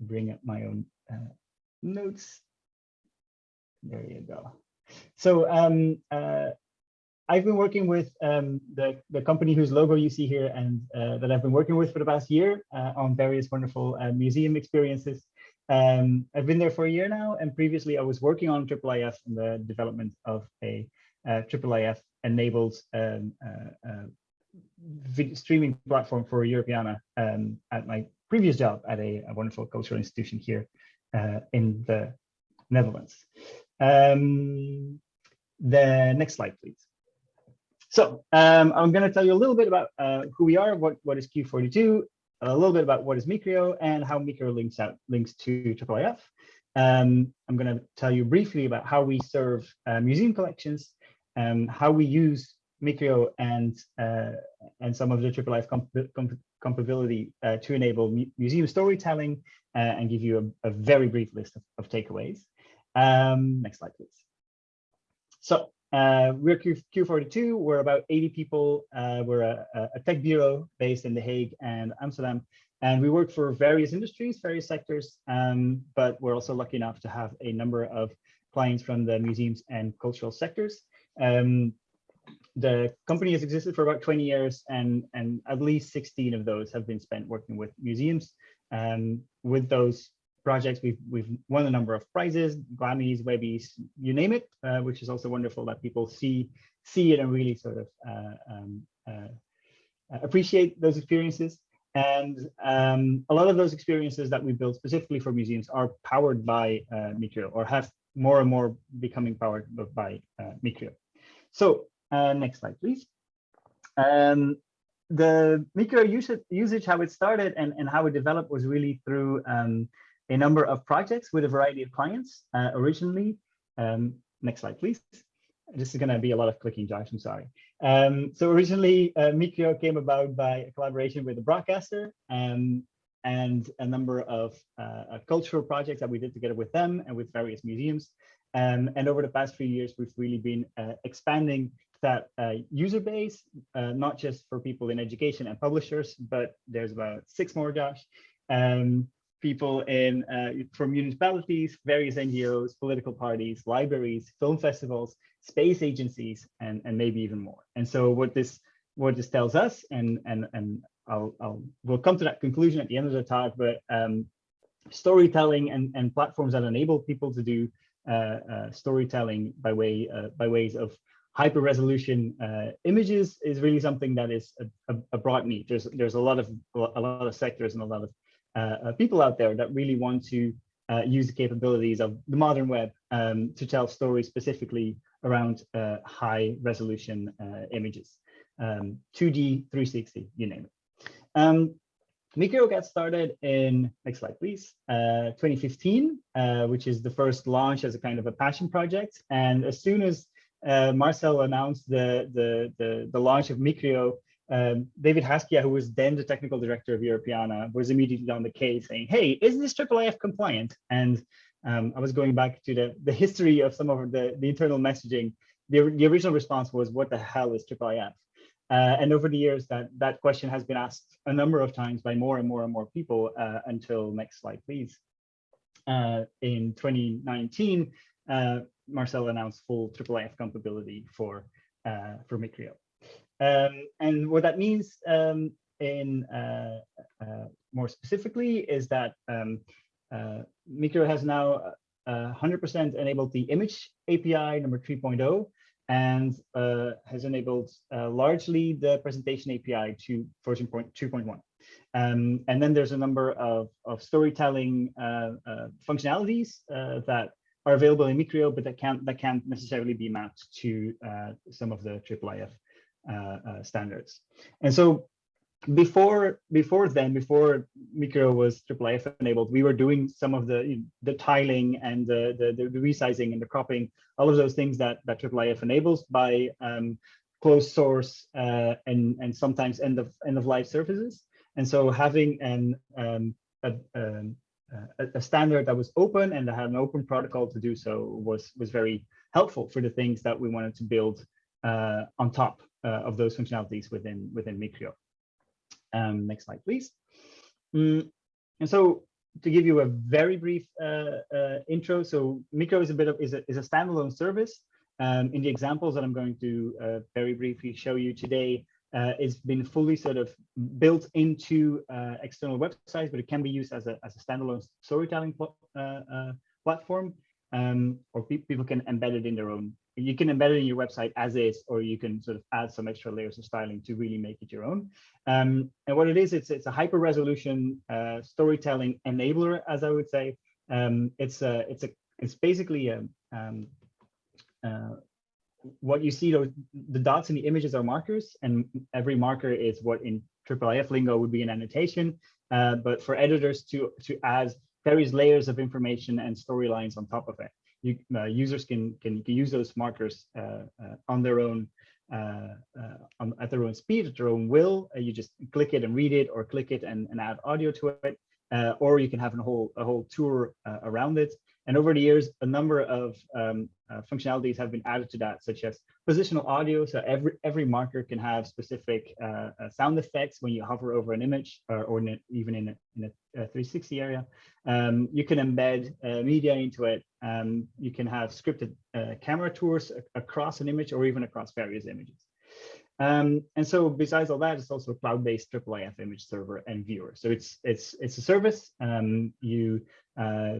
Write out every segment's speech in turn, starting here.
bring up my own uh, notes. There you go. So um, uh, I've been working with um, the, the company whose logo you see here and uh, that I've been working with for the past year uh, on various wonderful uh, museum experiences. Um, I've been there for a year now, and previously I was working on IIIF and the development of a uh, IIIF enabled um, uh, streaming platform for Europeana um, at my previous job at a, a wonderful cultural institution here in the Netherlands. Um, the next slide, please. So um, I'm going to tell you a little bit about uh, who we are, what, what is Q42, a little bit about what is Micrio and how Micrio links out links to IIIF. Um, I'm going to tell you briefly about how we serve uh, museum collections, um, how we use Micrio and uh, and some of the IIIF comp comp compatibility uh, to enable mu museum storytelling uh, and give you a, a, very brief list of, of takeaways. Um, next slide, please. So uh, we're Q, Q42. We're about 80 people. Uh, we're a, a, tech bureau based in The Hague and Amsterdam. And we work for various industries, various sectors, um, but we're also lucky enough to have a number of clients from the museums and cultural sectors. Um, the company has existed for about 20 years and, and at least 16 of those have been spent working with museums. Um, with those projects. We've we've won a number of prizes, Grammys, Webbies, you name it, uh, which is also wonderful that people see see it and really sort of uh, um, uh, appreciate those experiences. And um, a lot of those experiences that we build specifically for museums are powered by uh, Micrio or have more and more becoming powered by uh, Micrio. So next slide, please. Um, the Micrio usage, usage, how it started and, and how it developed was really through um, a number of projects with a variety of clients uh, originally. Um, next slide, please. This is going to be a lot of clicking, Josh, I'm sorry. Um, so originally, uh, Micrio came about by a collaboration with a broadcaster um, and a number of uh, cultural projects that we did together with them and with various museums. Um, and over the past few years, we've really been uh, expanding that uh, user base, uh, not just for people in education and publishers, but there's about six more, Josh, um, people in uh, from municipalities, various NGOs, political parties, libraries, film festivals, space agencies, and, and maybe even more. And so what this what this tells us, and and and I'll, I'll we'll come to that conclusion at the end of the talk, but um, storytelling and, and platforms that enable people to do uh, uh, storytelling by way uh, by ways of hyper resolution uh, images is really something that is a, a, a, broad need. There's there's a lot of a lot of sectors and a lot of uh, uh, people out there that really want to uh, use the capabilities of the modern web um, to tell stories specifically around high resolution images, um, 2D, 360, you name it. Um, Micrio got started in, next slide, please, uh, 2015, uh, which is the first launch as a kind of a passion project. And as soon as uh, Marcel announced the, the, the, the, launch of Micrio, um, David Haskiya, who was then the technical director of Europeana, was immediately on the case saying, hey, is this IIIF compliant? And um, I was going back to the, the history of some of the, the internal messaging. The, the original response was, what the hell is IIIF? Uh, and over the years, that, that question has been asked a number of times by more and more and more people uh, until next slide, please. Uh, in 2019, uh, Marcel announced full IIIF compatibility for, uh, for Micrio. Um, and what that means um, in uh, uh, more specifically is that um, uh, Micrio has now 100% uh, enabled the image API number 3.0 and uh, has enabled uh, largely the presentation API to version 2.1. Um, and then there's a number of, of storytelling functionalities that are available in Micrio, but that can't that can't necessarily be mapped to some of the IIIF uh, uh, standards. And so before before then, before Micrio was IIIF enabled, we were doing some of the you know, the tiling and the, the, the resizing and the cropping, all of those things that that IIIF enables by um, closed source uh, and and sometimes end of end of life services. And so having an um, a, um, a, a, standard that was open and that had an open protocol to do so was was very helpful for the things that we wanted to build uh, on top uh, of those functionalities within within Micrio. Um, next slide, please. Mm, and so to give you a very brief uh, uh, intro, so Micrio is a bit of is a is a standalone service. Um, in the examples that I'm going to uh, very briefly show you today, uh, it's been fully sort of built into uh, external websites, but it can be used as a as a standalone storytelling pl uh, platform, um, or pe people can embed it in their own you can embed it in your website as is, or you can sort of add some extra layers of styling to really make it your own. Um, and what it is, it's it's a hyper resolution uh, storytelling enabler, as I would say. Um, it's a it's a it's basically a, um, uh, what you see those the dots in the images are markers, and every marker is what in IIIF lingo would be an annotation. Uh, but for editors to to add various layers of information and storylines on top of it you, uh, users can, can, can use those markers uh, uh, on their own uh, on, at their own speed, at their own will. You just click it and read it, or click it and, and add audio to it, or you can have a whole a whole tour around it. And over the years, a number of um, uh, functionalities have been added to that, such as positional audio. So every every marker can have specific uh, uh, sound effects when you hover over an image, or, or in a, even in a, in a, 360 area. Um, you can embed uh, media into it. Um, you can have scripted uh, camera tours across an image or even across various images. Um, and so besides all that, it's also a cloud-based IIIF image server and viewer. So it's it's it's a service. Um, you uh,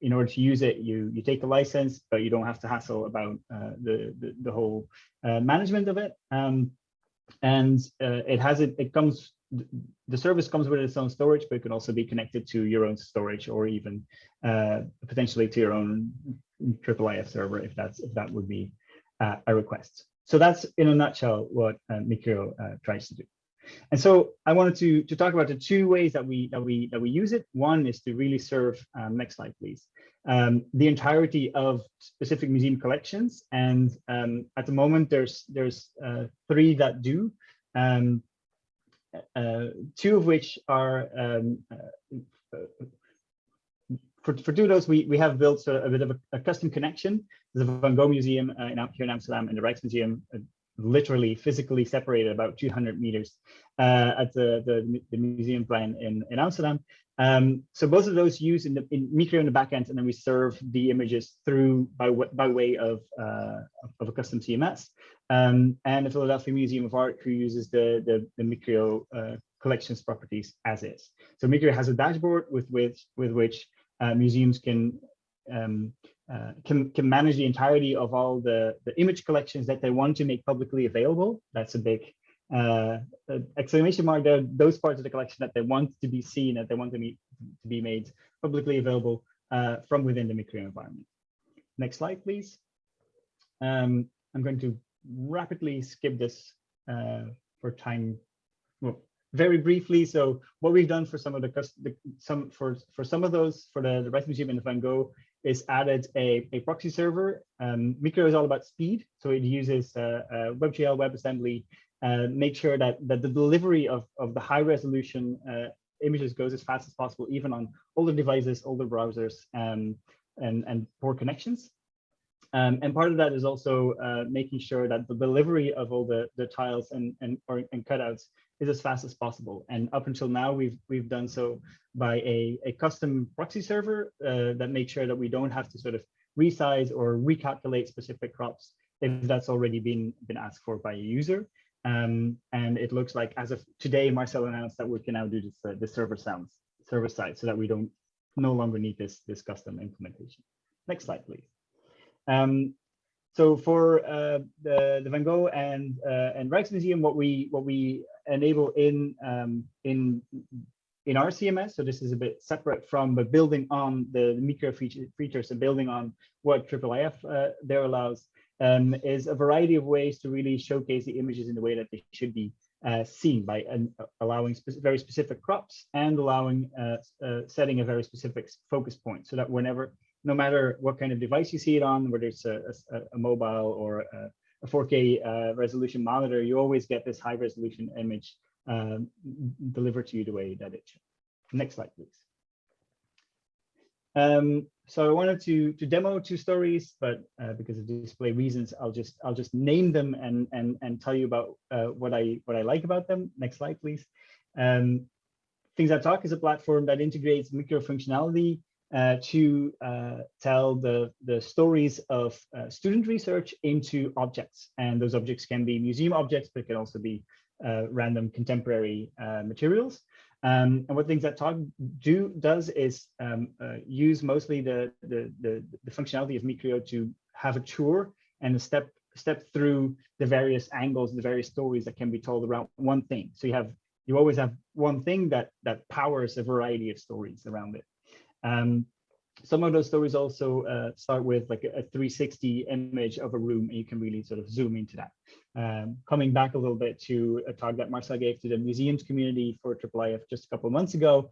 in order to use it, you you take the license, but you don't have to hassle about uh, the, the, the whole uh, management of it. Um, and uh, it has it it comes the service comes with its own storage, but it can also be connected to your own storage or even uh, potentially to your own IIIF server if that's if that would be uh, a request. So that's in a nutshell what uh, uh, tries to do. And so I wanted to, to talk about the two ways that we that we that we use it. One is to really serve, um, next slide, please, um, the entirety of specific museum collections. And um, at the moment, there's there's uh, three that do. Um, uh, two of which are um, uh, for, for two of those, we, we have built of a bit of a, a custom connection. A Van Gogh Museum uh, in, here in Amsterdam and the Rijksmuseum, uh, literally physically separated about 200 meters uh, at the, the, the Museumplein in, in Amsterdam. Um, so both of those use in the in Micrio in the backend, and then we serve the images through by what by way of uh, of a custom CMS. Um, and the Philadelphia Museum of Art, who uses the the, the Micrio uh, collections properties as is. So Micrio has a dashboard with which with which uh, museums can um, uh, can can manage the entirety of all the the image collections that they want to make publicly available. That's a big uh, exclamation mark there. Those parts of the collection that they want to be seen, that they want to be to be made publicly available uh, from within the Micrio environment. Next slide, please. Um, I'm going to rapidly skip this uh, for time. Well, very briefly, so what we've done for some of the, the some for for some of those for the the Rijksmuseum and the Van Gogh is added a, a proxy server. Um, Micrio is all about speed, so it uses uh, uh, WebGL, WebAssembly, uh, make sure that that the delivery of of the high resolution uh, images goes as fast as possible, even on older devices, older browsers, um, and and poor connections. Um, and part of that is also uh, making sure that the delivery of all the, the tiles and, and, or, and cutouts is as fast as possible. And up until now, we've we've done so by a, a custom proxy server uh, that makes sure that we don't have to sort of resize or recalculate specific crops if that's already been been asked for by a user. Um, and it looks like as of today, Marcel announced that we can now do this uh, the server sounds server side so that we don't no longer need this this custom implementation. Next slide, please. Um, so for uh, the, the Van Gogh and uh, and Rijksmuseum, what we what we enable in um, in in our CMS, so this is a bit separate from, but building on the, the Micrio feature, features and building on what IIIF uh, there allows, um, is a variety of ways to really showcase the images in the way that they should be uh, seen by uh, allowing spe very specific crops and allowing uh, uh, setting a very specific focus point so that whenever no matter what kind of device you see it on, whether it's a, a, a mobile or a, a 4K uh, resolution monitor, you always get this high resolution image um, delivered to you the way that it should. Next slide, please. Um, so I wanted to to demo two stories, but uh, because of display reasons, I'll just I'll just name them and and and tell you about uh, what I what I like about them. Next slide, please. Um, Things That Talk is a platform that integrates Micrio functionality uh, to uh, tell the, the stories of uh, student research into objects. And those objects can be museum objects, but can also be uh, random contemporary uh, materials. Um, and what Things That Talk do does is um, uh, use mostly the, the, the, the, functionality of Micrio to have a tour and a step step through the various angles, the various stories that can be told around one thing. So you have you always have one thing that that powers a variety of stories around it. Um, some of those stories also uh, start with like a, a, 360 image of a room and you can really sort of zoom into that. Um, coming back a little bit to a talk that Marcel gave to the museums community for IIIF just a couple of months ago,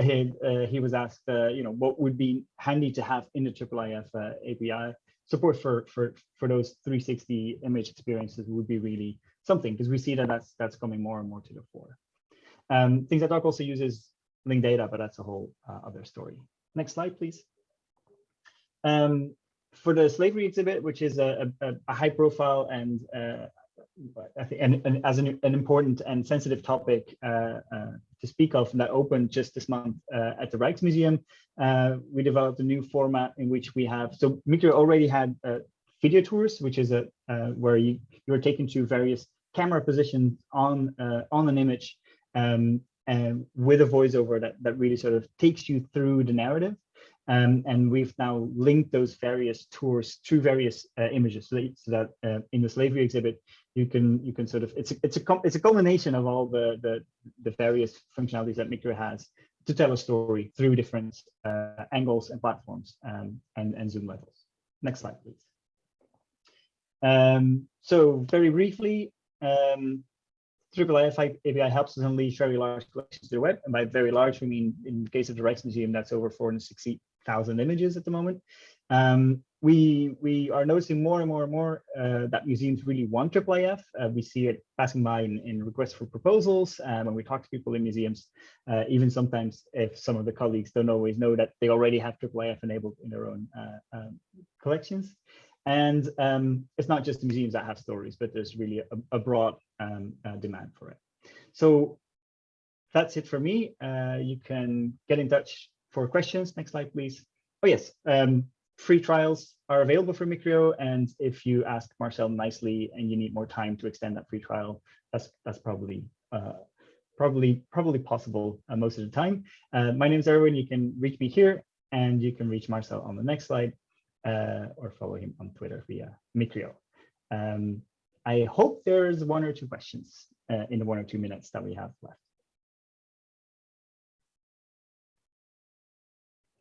he, uh, he was asked, uh, you know, what would be handy to have in the IIIF uh, API support for, for, for those 360 image experiences would be really something because we see that that's, that's coming more and more to the fore. Um, things that Talk also uses linked data, but that's a whole uh, other story. Next slide, please. Um, for the slavery exhibit, which is a, a, a high profile and uh, I think, and, and as an, an, important and sensitive topic uh, uh, to speak of that opened just this month uh, at the Rijksmuseum, uh, we developed a new format in which we have, so Micrio already had video tours, which is a where you, you are taken to various camera positions on on an image um, and with a voiceover that, that really sort of takes you through the narrative. Um, and we've now linked those various tours to various uh, images so that, so that uh, in the slavery exhibit you can you can sort of it's a, it's a it's a culmination of all the the, the various functionalities that Micrio has to tell a story through different uh, angles and platforms um, and and zoom levels. Next slide, please. Um, so very briefly, um, IIIF API helps us unleash very large collections to the web. And by very large, we mean in the case of the Rijksmuseum, that's over 460,000 images at the moment. Um, we, we are noticing more and more and more uh, that museums really want IIIF. Uh, we see it passing by in, in requests for proposals um, when we talk to people in museums, uh, even sometimes if some of the colleagues don't always know that they already have Triple IIIF enabled in their own uh, um, collections. And um, it's not just the museums that have stories, but there's really a, a broad um, uh, demand for it. So that's it for me. Uh, you can get in touch for questions. Next slide, please. Oh, yes. Um, free trials are available for Micrio. And if you ask Marcel nicely and you need more time to extend that free trial, that's that's probably uh, probably probably possible uh, most of the time. Uh, my name is Erwin. You can reach me here and you can reach Marcel on the next slide uh, or follow him on Twitter via Micrio. Um, I hope there's one or two questions uh, in the one or two minutes that we have left.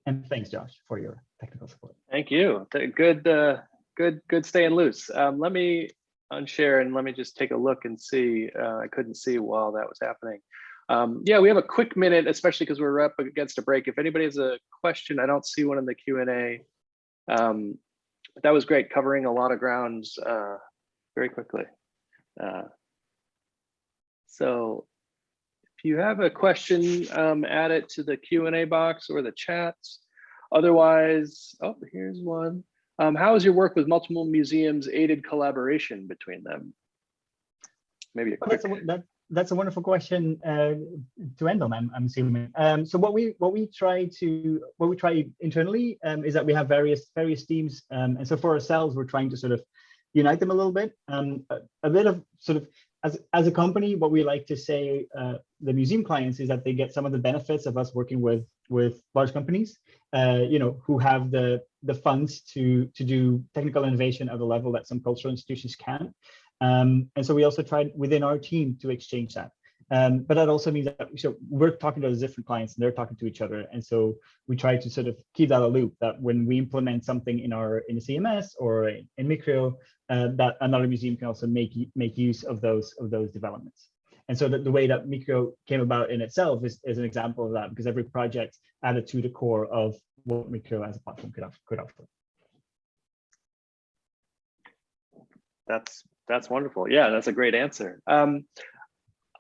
And thanks, Josh, for your technical support. Thank you. Good, uh, good, good staying loose. Um, let me unshare and let me just take a look and see. Uh, I couldn't see while that was happening. Um, yeah, we have a quick minute, especially because we're up against a break. If anybody has a question, I don't see one in the Q&A. Um, but that was great, covering a lot of grounds uh, very quickly. Uh, so if you have a question, um, add it to the Q&A box or the chats. Otherwise, oh, here's one. Um, how has your work with multiple museums aided collaboration between them? Maybe a quick. A, that, that's a wonderful question uh, to end on. I'm, I'm assuming. Um, so what we what we try to what we try internally um, is that we have various various teams, um, and so for ourselves, we're trying to sort of unite them a little bit. Um, a, a, bit of sort of as as a company, what we like to say uh, the museum clients is that they get some of the benefits of us working with with large companies, uh, you know, who have the the funds to to do technical innovation at a level that some cultural institutions can. Um, and so we also tried within our team to exchange that. Um, but that also means that so we're talking to those different clients and they're talking to each other. And so we try to sort of keep that a loop that when we implement something in our in the CMS or in Micrio, uh, that another museum can also make make use of those of those developments. And so the, the way that Micrio came about in itself is, is an example of that because every project added to the core of what Micrio as a platform could, could offer. That's that's wonderful. Yeah, that's a great answer. Um,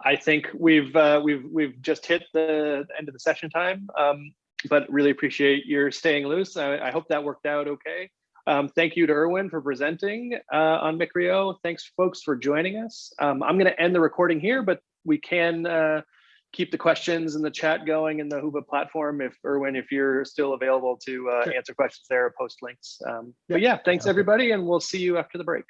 I think we've uh, we've we've just hit the end of the session time, um, but really appreciate your staying loose. I, I hope that worked out okay. Um, thank you to Erwin for presenting uh, on Micrio. Thanks, folks, for joining us. Um, I'm going to end the recording here, but we can uh, keep the questions and the chat going in the Huba platform. If Erwin, if you're still available to uh, Sure. answer questions there post links. Um, Yeah, but yeah, thanks everybody, and we'll see you after the break.